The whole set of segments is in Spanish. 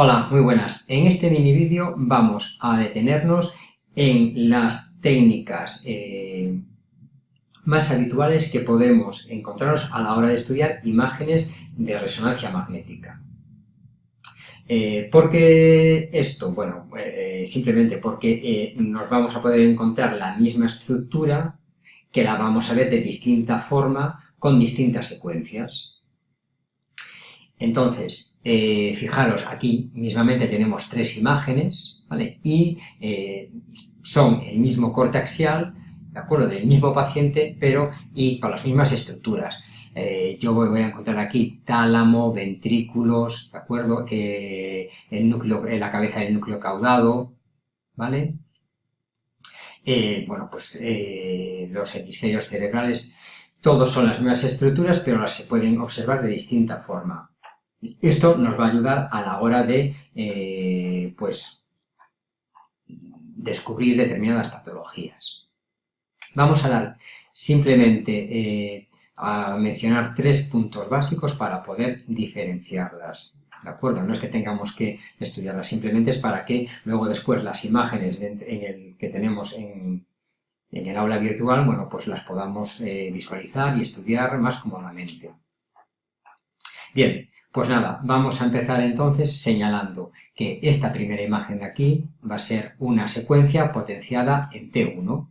Hola, muy buenas. En este mini vídeo vamos a detenernos en las técnicas eh, más habituales que podemos encontrarnos a la hora de estudiar imágenes de resonancia magnética. Eh, ¿Por qué esto? Bueno, eh, simplemente porque nos vamos a poder encontrar la misma estructura que la vamos a ver de distinta forma con distintas secuencias. Entonces, eh, fijaros, aquí mismamente tenemos tres imágenes, ¿vale? Y eh, son el mismo corte axial, ¿de acuerdo? Del mismo paciente, pero y con las mismas estructuras. Eh, yo voy, a encontrar aquí tálamo, ventrículos, ¿de acuerdo? el núcleo, la cabeza del núcleo caudado, ¿vale? bueno, pues los hemisferios cerebrales, todos son las mismas estructuras, pero las se pueden observar de distinta forma. Esto nos va a ayudar a la hora de, eh, pues, descubrir determinadas patologías. Vamos a dar simplemente eh, a mencionar tres puntos básicos para poder diferenciarlas. ¿De acuerdo? No es que tengamos que estudiarlas, simplemente es para que luego después las imágenes en el, que tenemos en, el aula virtual, bueno, pues las podamos eh, visualizar y estudiar más cómodamente. Bien, pues nada, vamos a empezar entonces señalando que esta primera imagen de aquí va a ser una secuencia potenciada en T1.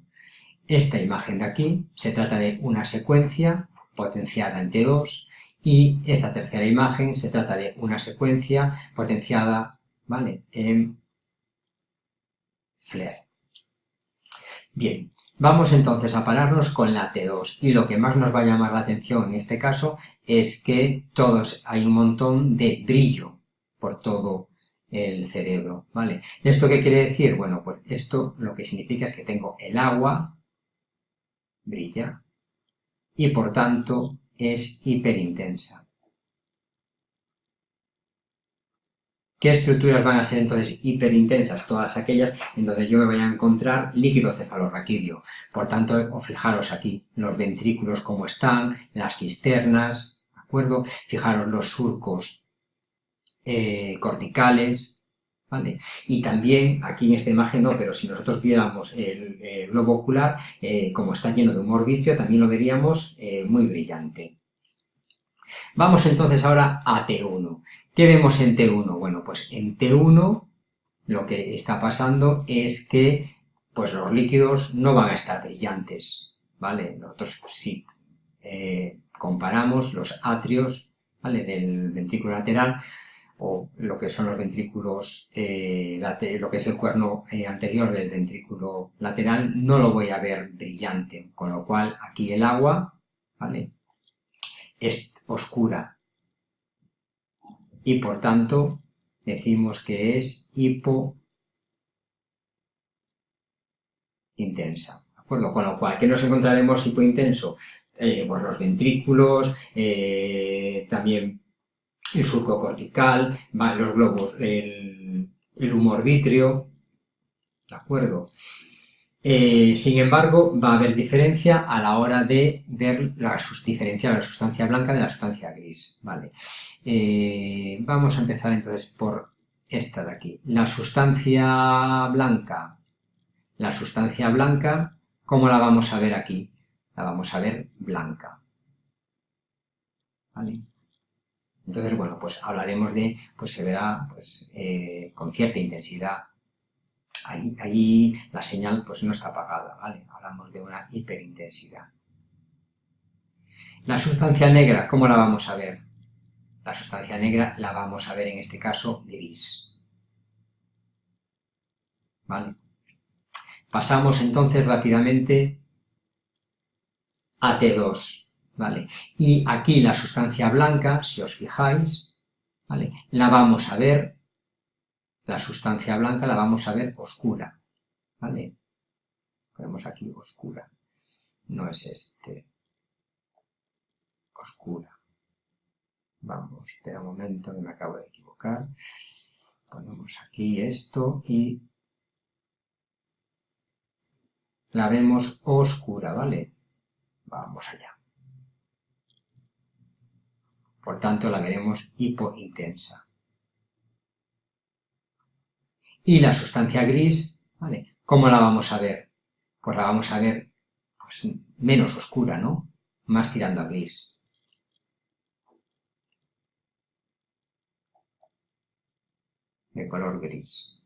Esta imagen de aquí se trata de una secuencia potenciada en T2 y esta tercera imagen se trata de una secuencia potenciada ¿vale? en FLAIR. Bien, Vamos entonces a pararnos con la T2 y lo que más nos va a llamar la atención en este caso es que todos hay un montón de brillo por todo el cerebro, ¿vale? ¿Esto qué quiere decir? Bueno, pues esto lo que significa es que tengo el agua, brilla, y por tanto es hiperintensa. ¿Qué estructuras van a ser entonces hiperintensas? Todas aquellas en donde yo me vaya a encontrar líquido cefalorraquídeo. Por tanto, fijaros aquí los ventrículos cómo están, las cisternas, ¿de acuerdo? Fijaros los surcos eh, corticales, ¿vale? Y también, aquí en esta imagen no, pero si nosotros viéramos el, globo ocular, eh, como está lleno de humor vitrio, también lo veríamos eh, muy brillante. Vamos entonces ahora a T1. ¿Qué vemos en T1? Bueno, pues en T1 lo que está pasando es que pues los líquidos no van a estar brillantes, ¿vale? Nosotros si eh, comparamos los atrios, ¿vale? Del ventrículo lateral o lo que son los ventrículos, eh, lo que es el cuerno eh, anterior del ventrículo lateral, no lo voy a ver brillante, con lo cual aquí el agua, ¿vale? Es oscura y por tanto decimos que es hipointensa. ¿De acuerdo? Con lo cual, ¿qué nos encontraremos hipointenso? Eh, pues los ventrículos, eh, también el surco cortical, los globos, el, el humor ¿de acuerdo? Eh, sin embargo, va a haber diferencia a la hora de ver la, diferencia la sustancia blanca de la sustancia gris. ¿vale? Eh, vamos a empezar entonces por esta de aquí. La sustancia blanca, la sustancia blanca, ¿cómo la vamos a ver aquí? La vamos a ver blanca. ¿Vale? Entonces, bueno, pues hablaremos de, pues se verá pues, eh, con cierta intensidad ahí, la señal pues no está apagada, ¿vale? Hablamos de una hiperintensidad. La sustancia negra, ¿cómo la vamos a ver? La sustancia negra la vamos a ver en este caso gris. ¿Vale? Pasamos entonces rápidamente a T2, ¿vale? Y aquí la sustancia blanca, si os fijáis, ¿vale? La vamos a ver la sustancia blanca la vamos a ver oscura, ¿vale? Ponemos aquí oscura, no es este, oscura. Vamos, espera un momento que me acabo de equivocar. Ponemos aquí esto y la vemos oscura, ¿vale? Vamos allá. Por tanto, la veremos hipointensa. Y la sustancia gris, ¿vale? ¿Cómo la vamos a ver? Pues la vamos a ver pues, menos oscura, ¿no? Más tirando a gris. De color gris.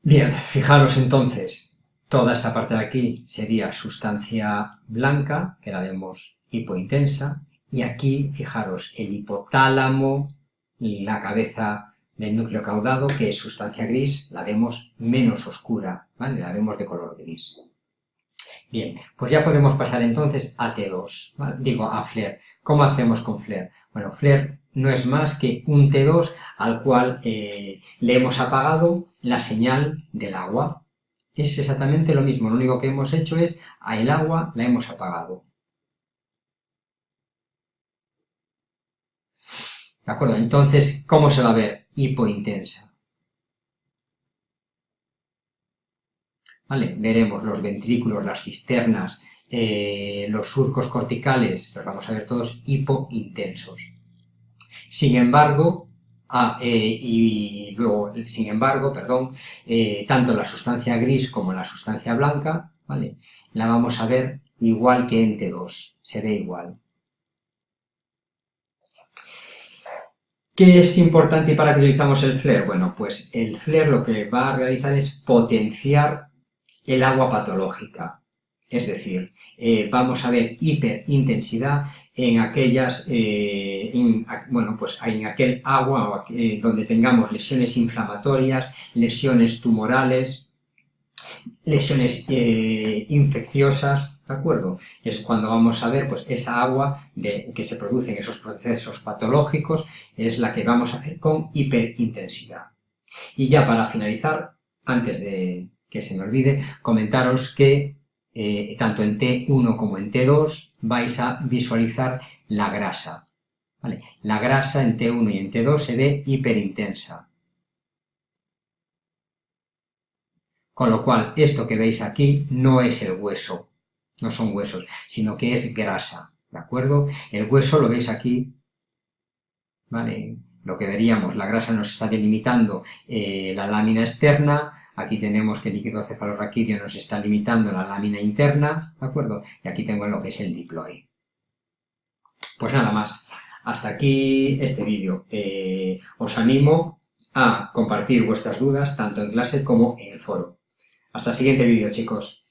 Bien, fijaros entonces, toda esta parte de aquí sería sustancia blanca, que la vemos hipointensa, y aquí, fijaros, el hipotálamo, la cabeza del núcleo caudado, que es sustancia gris, la vemos menos oscura, ¿vale? La vemos de color gris. Bien, pues ya podemos pasar entonces a T2, digo a FLAIR. ¿Cómo hacemos con FLAIR? Bueno, FLAIR no es más que un T2 al cual eh, le hemos apagado la señal del agua. Es exactamente lo mismo, lo único que hemos hecho es a el agua la hemos apagado. ¿De acuerdo? Entonces, ¿cómo se va a ver? Hipointensa. ¿Vale? Veremos los ventrículos, las cisternas, eh, los surcos corticales, los vamos a ver todos hipointensos. Sin embargo, ah, eh, y luego, sin embargo, perdón, eh, tanto la sustancia gris como la sustancia blanca, ¿vale? La vamos a ver igual que en T2, se ve igual. ¿Qué es importante para qué utilizamos el flare? Bueno, pues el flare lo que va a realizar es potenciar el agua patológica. Es decir, eh, vamos a ver hiperintensidad en aquellas, eh, bueno, pues en aquel agua eh, donde tengamos lesiones inflamatorias, lesiones tumorales, lesiones infecciosas, ¿de acuerdo? Es cuando vamos a ver, pues esa agua de, que se produce en esos procesos patológicos es la que vamos a ver con hiperintensidad. Y ya para finalizar, antes de que se me olvide, comentaros que eh, tanto en T1 como en T2 vais a visualizar la grasa. La grasa en T1 y en T2 se ve hiperintensa. Con lo cual, esto que veis aquí no es el hueso, no son huesos, sino que es grasa, ¿de acuerdo? El hueso lo veis aquí, ¿vale? Lo que veríamos, la grasa nos está delimitando eh, la lámina externa, Aquí tenemos que el líquido cefalorraquídeo nos está limitando la lámina interna, ¿de acuerdo? Y aquí tengo lo que es el diploide. Pues nada más. Hasta aquí este vídeo. Eh, os animo a compartir vuestras dudas tanto en clase como en el foro. Hasta el siguiente vídeo, chicos.